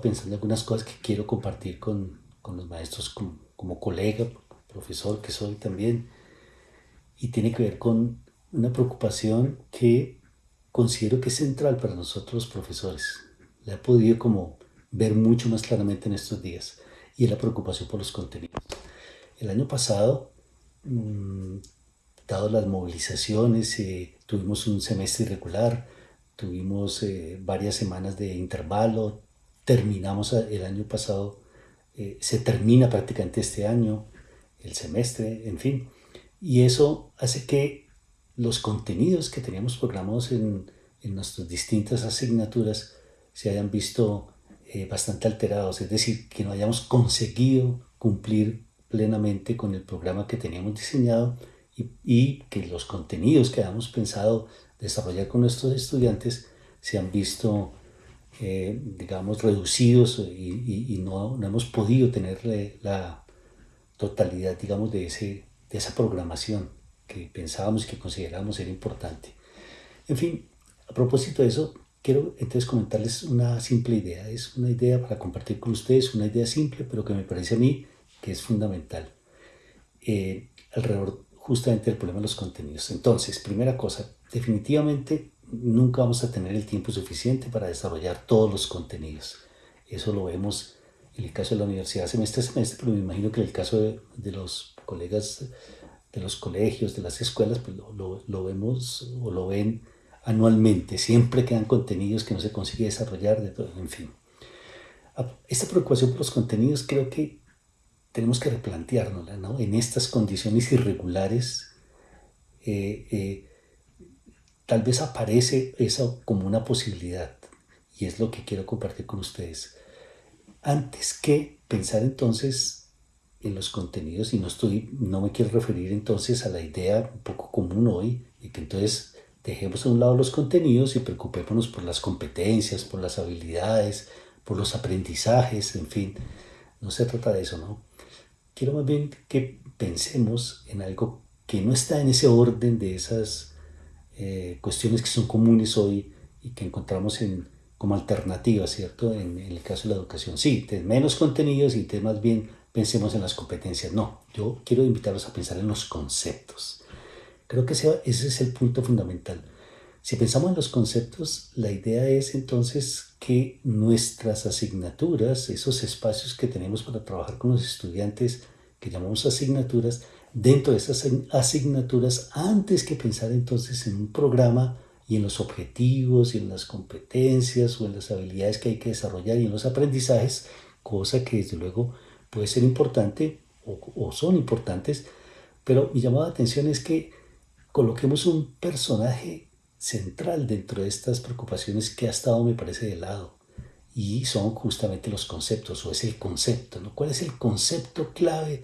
pensando algunas cosas que quiero compartir con, con los maestros como, como colega, profesor que soy también, y tiene que ver con una preocupación que considero que es central para nosotros los profesores. La he podido como ver mucho más claramente en estos días y es la preocupación por los contenidos. El año pasado, mm, dado las movilizaciones, eh, tuvimos un semestre irregular, tuvimos eh, varias semanas de intervalo, terminamos el año pasado, eh, se termina prácticamente este año, el semestre, en fin, y eso hace que los contenidos que teníamos programados en, en nuestras distintas asignaturas se hayan visto eh, bastante alterados, es decir, que no hayamos conseguido cumplir plenamente con el programa que teníamos diseñado y, y que los contenidos que habíamos pensado desarrollar con nuestros estudiantes se han visto, eh, digamos, reducidos y, y, no, no, hemos podido tener la totalidad, digamos, de, ese, de esa programación que pensábamos y que considerábamos era importante. En fin, a propósito de eso, quiero entonces comentarles una simple idea. Es una idea para compartir con ustedes, una idea simple, pero que me parece a mí que es fundamental. Eh, alrededor justamente del problema de los contenidos. Entonces, primera cosa, definitivamente nunca vamos a tener el tiempo suficiente para desarrollar todos los contenidos. Eso lo vemos en el caso de la universidad semestre a semestre, pero me imagino que en el caso de, los colegas de los colegios, de las escuelas, pues lo, lo, vemos o lo ven anualmente. Siempre quedan contenidos que no se consigue desarrollar, de todo, en fin. Esta preocupación por los contenidos creo que tenemos que replanteárnosla, ¿no? En estas condiciones irregulares, eh, eh, tal vez aparece eso como una posibilidad y es lo que quiero compartir con ustedes. Antes que pensar entonces en los contenidos, y no, estoy, no me quiero referir entonces a la idea un poco común hoy, de que entonces dejemos a un lado los contenidos y preocupémonos por las competencias, por las habilidades, por los aprendizajes, en fin, no se trata de eso, ¿no? quiero más bien que pensemos en algo que no está en ese orden de esas eh, cuestiones que son comunes hoy y que encontramos en, como alternativas, ¿cierto? En, en, el caso de la educación. Sí, menos contenidos y más bien pensemos en las competencias. No, yo quiero invitarlos a pensar en los conceptos. Creo que ese, ese es el punto fundamental. Si pensamos en los conceptos, la idea es entonces que nuestras asignaturas, esos espacios que tenemos para trabajar con los estudiantes, que llamamos asignaturas, dentro de esas asignaturas, antes que pensar entonces en un programa y en los objetivos y en las competencias o en las habilidades que hay que desarrollar y en los aprendizajes, cosa que desde luego puede ser importante o, son importantes, pero mi llamada de atención es que coloquemos un personaje central dentro de estas preocupaciones que ha estado, me parece, de lado. Y son justamente los conceptos, o es el concepto, ¿no? ¿Cuál es el concepto clave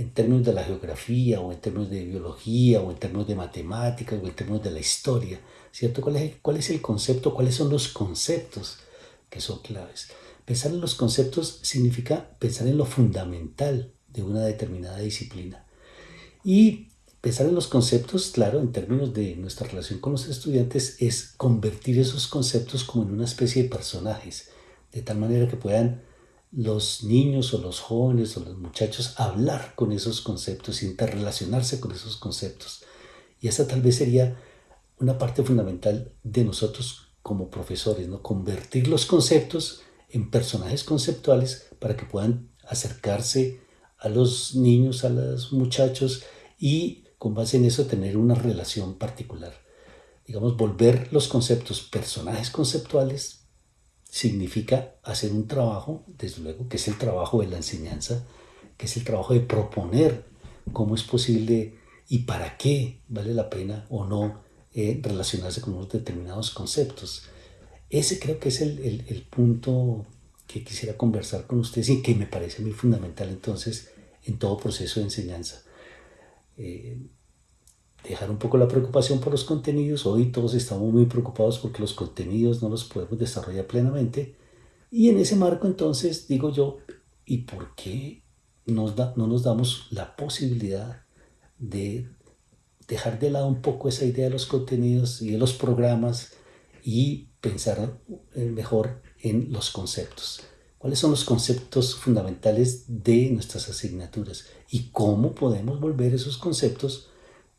en términos de la geografía, o en términos de biología, o en términos de matemáticas, o en términos de la historia? ¿Cierto? ¿Cuál es el, cuál es el concepto? ¿Cuáles son los conceptos que son claves? Pensar en los conceptos significa pensar en lo fundamental de una determinada disciplina. Y Pensar en los conceptos, claro, en términos de nuestra relación con los estudiantes, es convertir esos conceptos como en una especie de personajes, de tal manera que puedan los niños o los jóvenes o los muchachos hablar con esos conceptos, interrelacionarse con esos conceptos. Y esa tal vez sería una parte fundamental de nosotros como profesores, ¿no? convertir los conceptos en personajes conceptuales para que puedan acercarse a los niños, a los muchachos y con base en eso tener una relación particular. Digamos, volver los conceptos personajes conceptuales significa hacer un trabajo, desde luego, que es el trabajo de la enseñanza, que es el trabajo de proponer cómo es posible y para qué vale la pena o no eh, relacionarse con unos determinados conceptos. Ese creo que es el, el, punto que quisiera conversar con ustedes y que me parece muy fundamental entonces en todo proceso de enseñanza. Eh, dejar un poco la preocupación por los contenidos. Hoy todos estamos muy preocupados porque los contenidos no los podemos desarrollar plenamente. Y en ese marco entonces digo yo, ¿y por qué nos no nos damos la posibilidad de dejar de lado un poco esa idea de los contenidos y de los programas y pensar mejor en los conceptos? cuáles son los conceptos fundamentales de nuestras asignaturas y cómo podemos volver esos conceptos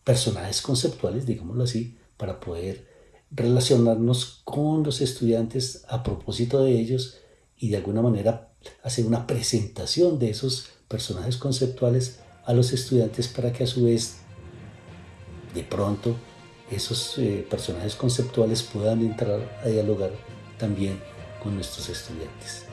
personajes conceptuales, digámoslo así, para poder relacionarnos con los estudiantes a propósito de ellos y de alguna manera hacer una presentación de esos personajes conceptuales a los estudiantes para que a su vez de pronto esos eh, personajes conceptuales puedan entrar a dialogar también con nuestros estudiantes.